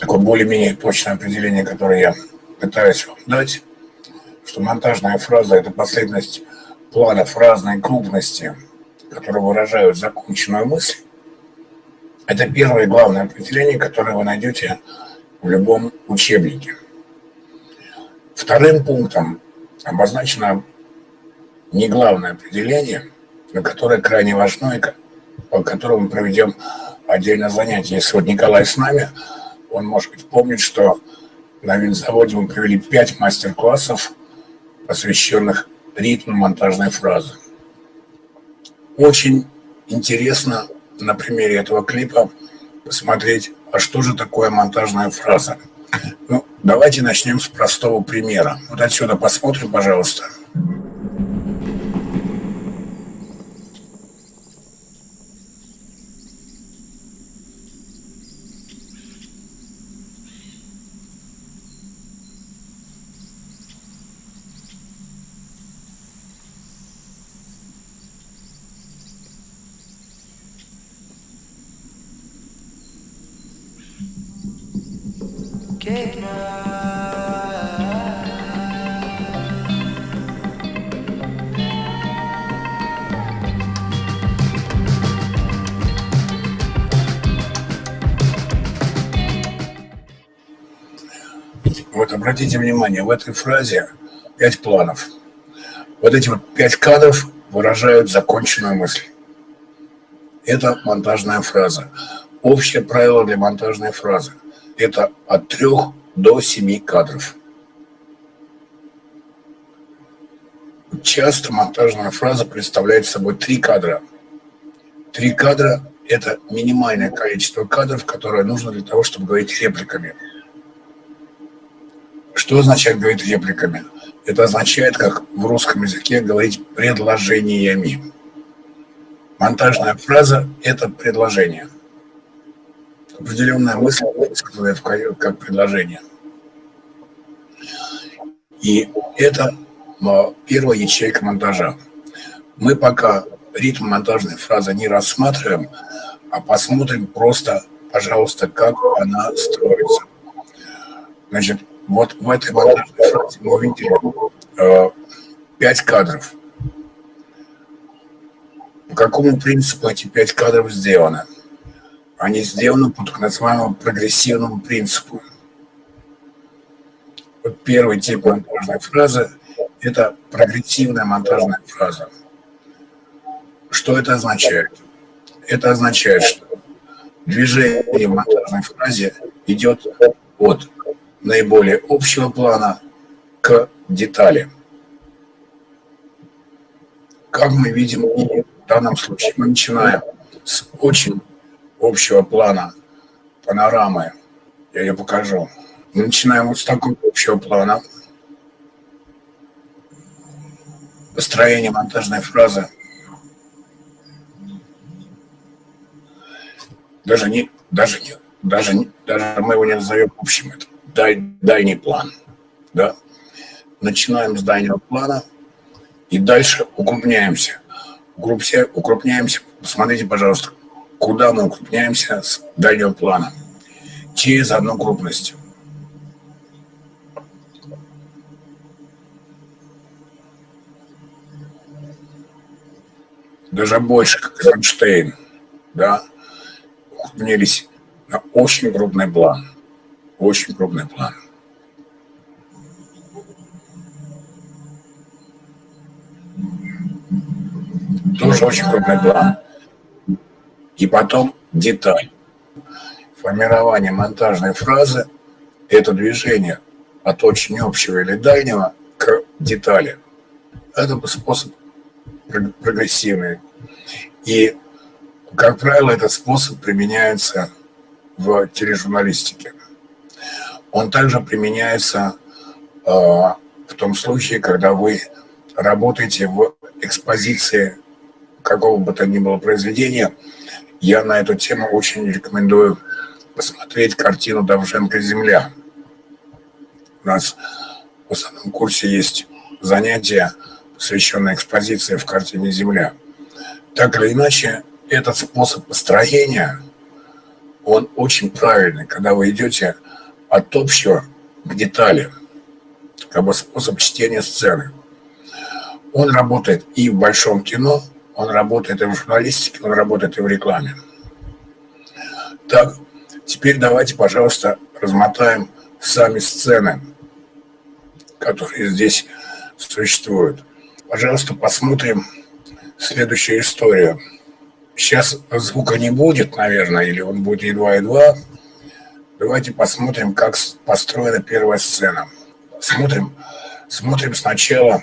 такое более-менее точное определение, которое я пытаюсь вам дать, что монтажная фраза – это последовательность планов разной крупности, которые выражают законченную мысль. Это первое главное определение, которое вы найдете в любом учебнике. Вторым пунктом обозначено не главное определение, но которое крайне важно и по которому мы проведем отдельное занятие. Если вот Николай с нами, он, может быть, помнит, что на винзаводе мы провели пять мастер-классов, посвященных ритму монтажной фразы. Очень интересно на примере этого клипа посмотреть, а что же такое монтажная фраза. Ну, давайте начнем с простого примера. Вот отсюда посмотрим, пожалуйста. Вот обратите внимание, в этой фразе пять планов. Вот эти вот пять кадров выражают законченную мысль. Это монтажная фраза. Общее правило для монтажной фразы – это от трех до семи кадров. Часто монтажная фраза представляет собой три кадра. Три кадра – это минимальное количество кадров, которое нужно для того, чтобы говорить репликами – что означает говорить репликами? Это означает, как в русском языке говорить предложениями. Монтажная фраза – это предложение. Определенная мысль высказанная как предложение. И это первая ячейка монтажа. Мы пока ритм монтажной фразы не рассматриваем, а посмотрим просто, пожалуйста, как она строится. Значит, вот в этой монтажной фразе мы увидели э, кадров. По какому принципу эти пять кадров сделаны? Они сделаны по так называемому прогрессивному принципу. Вот первый тип монтажной фразы – это прогрессивная монтажная фраза. Что это означает? Это означает, что движение в монтажной фразе идет от наиболее общего плана к детали. Как мы видим в данном случае, мы начинаем с очень общего плана панорамы. Я ее покажу. Мы начинаем вот с такого общего плана. Построение монтажной фразы. Даже не, даже не, даже, не, даже мы его не назовем общим. Это даль, дальний план. Да? Начинаем с дальнего плана и дальше укрупняемся. Укрупся, укрупняемся. Посмотрите, пожалуйста, куда мы укрупняемся с дальнего плана. Через одну крупность. Даже больше, как Эйнштейн, да, укрупнились на очень крупный план. Очень крупный план. Тоже очень крупный план. И потом деталь. Формирование монтажной фразы – это движение от очень общего или дальнего к детали. Это способ прогрессивный. И, как правило, этот способ применяется в тележурналистике. Он также применяется э, в том случае, когда вы работаете в экспозиции какого бы то ни было произведения. Я на эту тему очень рекомендую посмотреть картину Давженко «Земля». У нас в основном курсе есть занятия, посвященные экспозиции в картине «Земля». Так или иначе, этот способ построения он очень правильный, когда вы идете от общего к детали, как бы способ чтения сцены. Он работает и в большом кино, он работает и в журналистике, он работает и в рекламе. Так, теперь давайте, пожалуйста, размотаем сами сцены, которые здесь существуют. Пожалуйста, посмотрим следующую историю. Сейчас звука не будет, наверное, или он будет едва-едва. Давайте посмотрим, как построена первая сцена. Смотрим, смотрим сначала,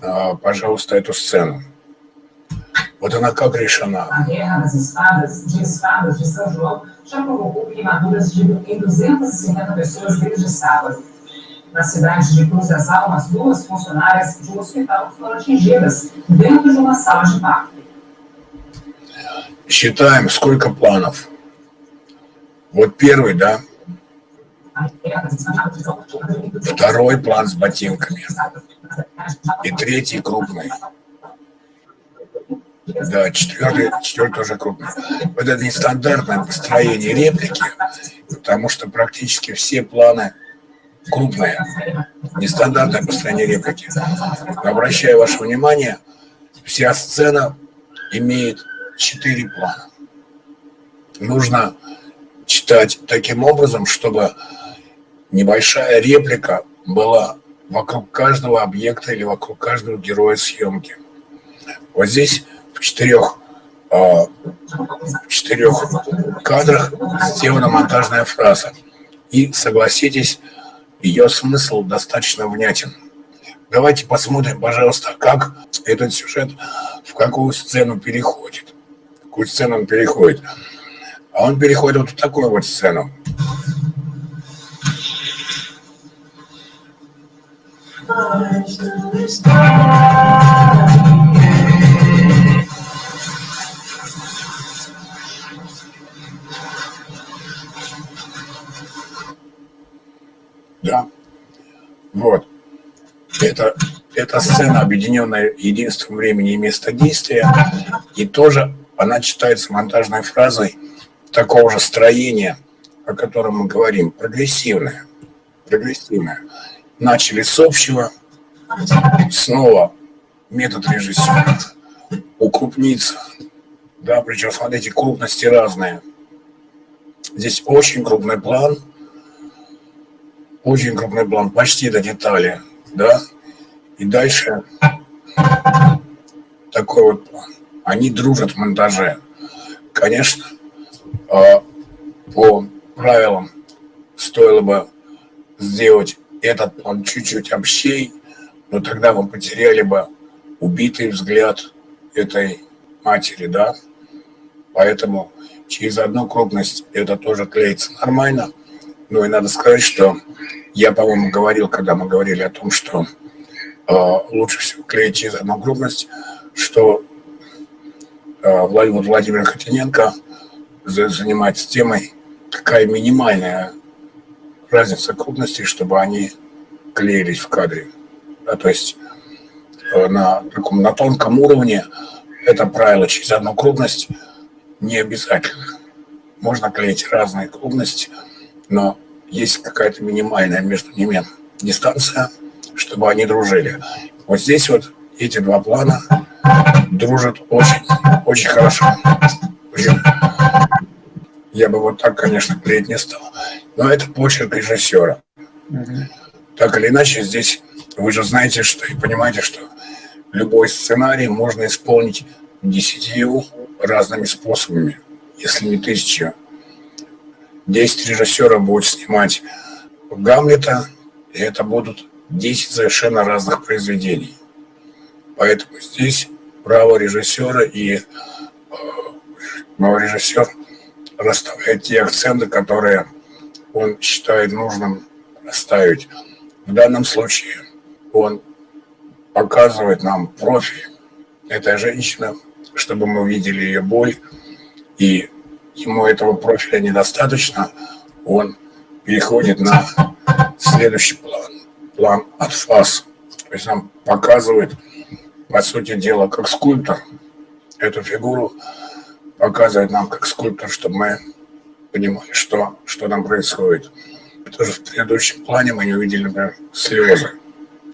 а, пожалуйста, эту сцену. Вот она как решена. A guerra das espadas, de espadas de São João já provocou queimaduras de em 250 pessoas desde sábado. Na cidade de Cruz das Almas, duas funcionárias de um hospital foram atingidas dentro de uma sala de parto. Считаем, сколько планов. Вот первый, да? Второй план с ботинками. И третий крупный. Да, четвертый, четвертый тоже крупный. Вот это нестандартное построение реплики, потому что практически все планы крупные. Нестандартное построение реплики. Обращаю ваше внимание, вся сцена имеет четыре плана. Нужно читать таким образом, чтобы небольшая реплика была вокруг каждого объекта или вокруг каждого героя съемки. Вот здесь в четырех, а, в четырех кадрах сделана монтажная фраза. И согласитесь, ее смысл достаточно внятен. Давайте посмотрим, пожалуйста, как этот сюжет в какую сцену переходит. В какую сцену он переходит. А он переходит вот в такую вот сцену. Да. Это, это сцена, объединенная единством времени и места действия. И тоже она читается монтажной фразой такого же строения, о котором мы говорим, прогрессивная. Прогрессивная. Начали с общего, снова метод режиссера, укрупниться. Да, причем, смотрите, крупности разные. Здесь очень крупный план, очень крупный план, почти до детали, да. И дальше такой вот план. Они дружат в монтаже. Конечно, а, по правилам стоило бы сделать этот план чуть-чуть общей, но тогда вы потеряли бы убитый взгляд этой матери, да. Поэтому через одну крупность это тоже клеится нормально. Ну и надо сказать, что я, по-моему, говорил, когда мы говорили о том, что лучше всего клеить через одну крупность, что э, Владимир Хотиненко занимается темой, какая минимальная разница крупностей, чтобы они клеились в кадре. Да, то есть э, на на тонком уровне это правило через одну крупность не обязательно. Можно клеить разные крупности, но есть какая-то минимальная между ними дистанция, чтобы они дружили. Вот здесь вот эти два плана дружат очень, очень хорошо. Я бы вот так, конечно, клеить не стал. Но это почерк режиссера. Так или иначе, здесь вы же знаете, что и понимаете, что любой сценарий можно исполнить десятью разными способами, если не тысячу. Десять режиссеров будут снимать Гамлета, и это будут 10 совершенно разных произведений. Поэтому здесь право режиссера и э, режиссер расставляет те акценты, которые он считает нужным расставить. В данном случае он показывает нам профиль этой женщины, чтобы мы увидели ее боль. И ему этого профиля недостаточно, он переходит на следующий план. План от фас. То есть нам показывает, по сути дела, как скульптор эту фигуру показывает нам как скульптор, чтобы мы понимали, что, что там происходит. Потому что в предыдущем плане мы не увидели, например, слезы.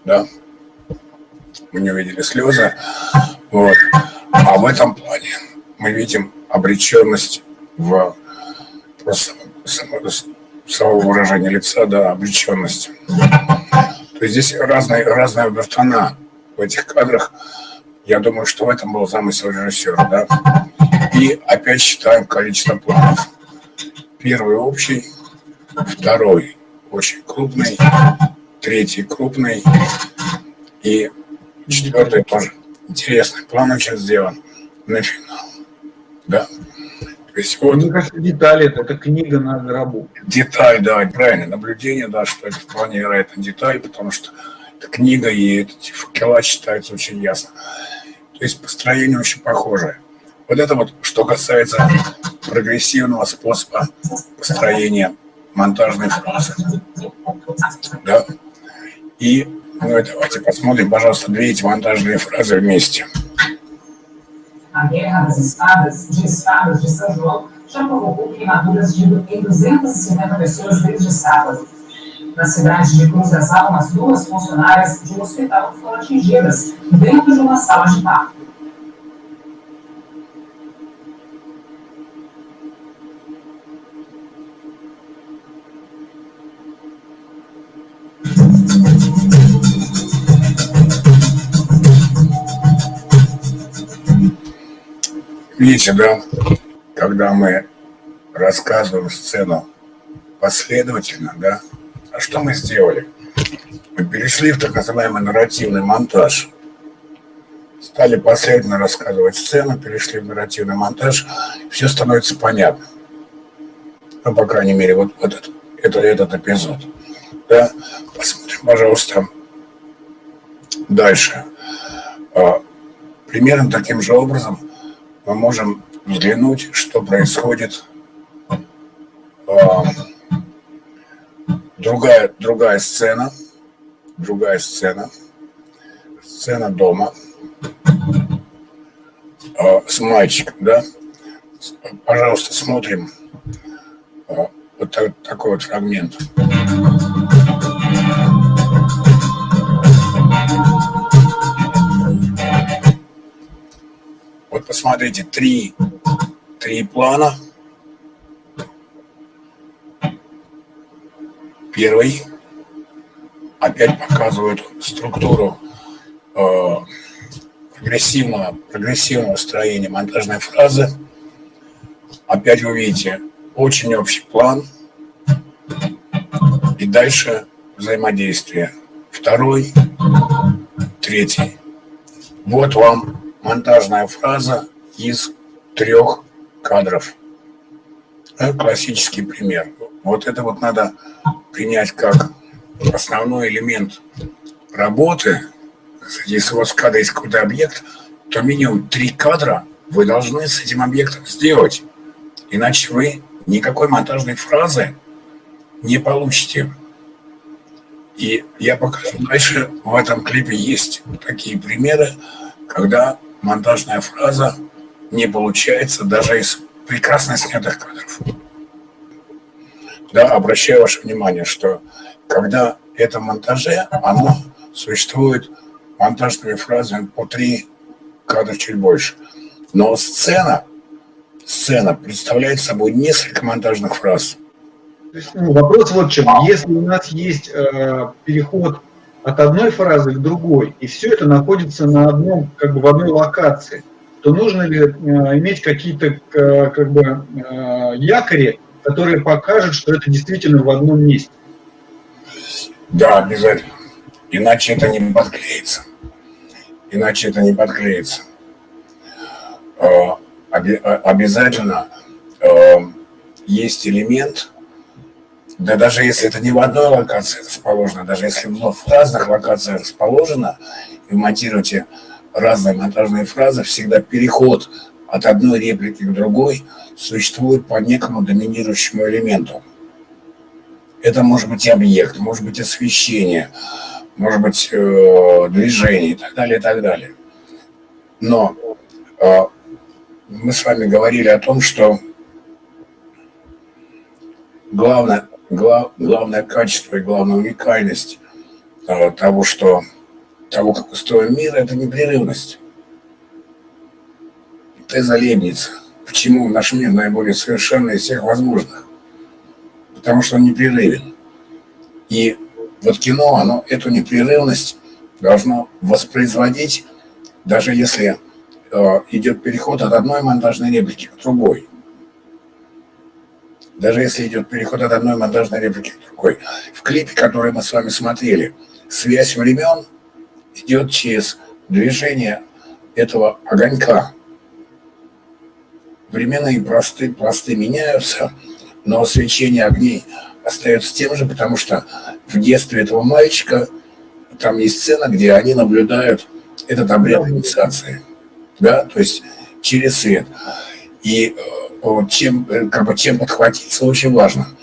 Да? Мы не увидели слезы. Вот. А в этом плане мы видим обреченность в просто само, самого выражения лица, да, обреченность. Здесь разные, разная тона в этих кадрах. Я думаю, что в этом был замысел режиссера, да. И опять считаем количество планов. Первый общий, второй очень крупный, третий крупный и четвертый тоже интересный. План очень сделан на финал. Да. То есть вот... Мне кажется, детали это, это книга на гробу. Деталь, да, правильно. Наблюдение, да, что это вполне вероятно деталь, потому что это книга, и эти факела читаются очень ясно. То есть построение очень похожее. Вот это вот, что касается прогрессивного способа построения монтажной фразы. Да? И ну, давайте посмотрим, пожалуйста, две эти монтажные фразы вместе. A Guerra das Espadas, de Espadas de São João já provocou queimaduras de em 250 pessoas desde sábado. Na cidade de Cruz das Almas, duas funcionárias de um hospital foram atingidas dentro de uma sala de parto. Видите, да, когда мы рассказываем сцену последовательно, да, а что мы сделали? Мы перешли в так называемый нарративный монтаж. Стали последовательно рассказывать сцену, перешли в нарративный монтаж, все становится понятно. Ну, по крайней мере, вот, этот, это, этот эпизод. Да? Посмотрим, пожалуйста, дальше. А, примерно таким же образом мы можем взглянуть, что происходит. А, другая, другая сцена, другая сцена, сцена дома а, с мальчиком, да. Пожалуйста, смотрим а, вот такой вот фрагмент. Посмотрите, три, три плана. Первый опять показывает структуру э, прогрессивного, прогрессивного строения монтажной фразы. Опять вы видите очень общий план. И дальше взаимодействие. Второй, третий. Вот вам монтажная фраза из трех кадров. Классический пример. Вот это вот надо принять как основной элемент работы. Если у вас в кадре есть какой-то объект, то минимум три кадра вы должны с этим объектом сделать. Иначе вы никакой монтажной фразы не получите. И я покажу дальше. В этом клипе есть такие примеры, когда монтажная фраза не получается даже из прекрасно снятых кадров. Да, обращаю ваше внимание, что когда это монтаже, оно существует монтажными фразами по три кадра чуть больше. Но сцена, сцена представляет собой несколько монтажных фраз. Ну, вопрос вот в чем. Если у нас есть э, переход от одной фразы к другой, и все это находится на одном, как бы в одной локации, то нужно ли э, иметь какие-то э, как бы э, якори, которые покажут, что это действительно в одном месте? Да, обязательно. Иначе это не подклеится. Иначе это не подклеится. Обязательно есть элемент, да даже если это не в одной локации расположено, даже если в разных локациях расположено, и вы монтируете разные монтажные фразы, всегда переход от одной реплики к другой существует по некому доминирующему элементу. Это может быть объект, может быть освещение, может быть э, движение и так далее, и так далее. Но э, мы с вами говорили о том, что главное, глав, главное качество и главная уникальность э, того, что того, как устроен мир, это непрерывность. Теза Лебница. Почему наш мир наиболее совершенный из всех возможных? Потому что он непрерывен. И вот кино, оно эту непрерывность должно воспроизводить, даже если э, идет переход от одной монтажной реплики к другой. Даже если идет переход от одной монтажной реплики к другой. В клипе, который мы с вами смотрели, связь времен идет через движение этого огонька. Временные пласты, пласты меняются, но свечение огней остается тем же, потому что в детстве этого мальчика там есть сцена, где они наблюдают этот обряд инициации. Да, то есть через свет. И э, чем, э, как бы, чем подхватиться очень важно –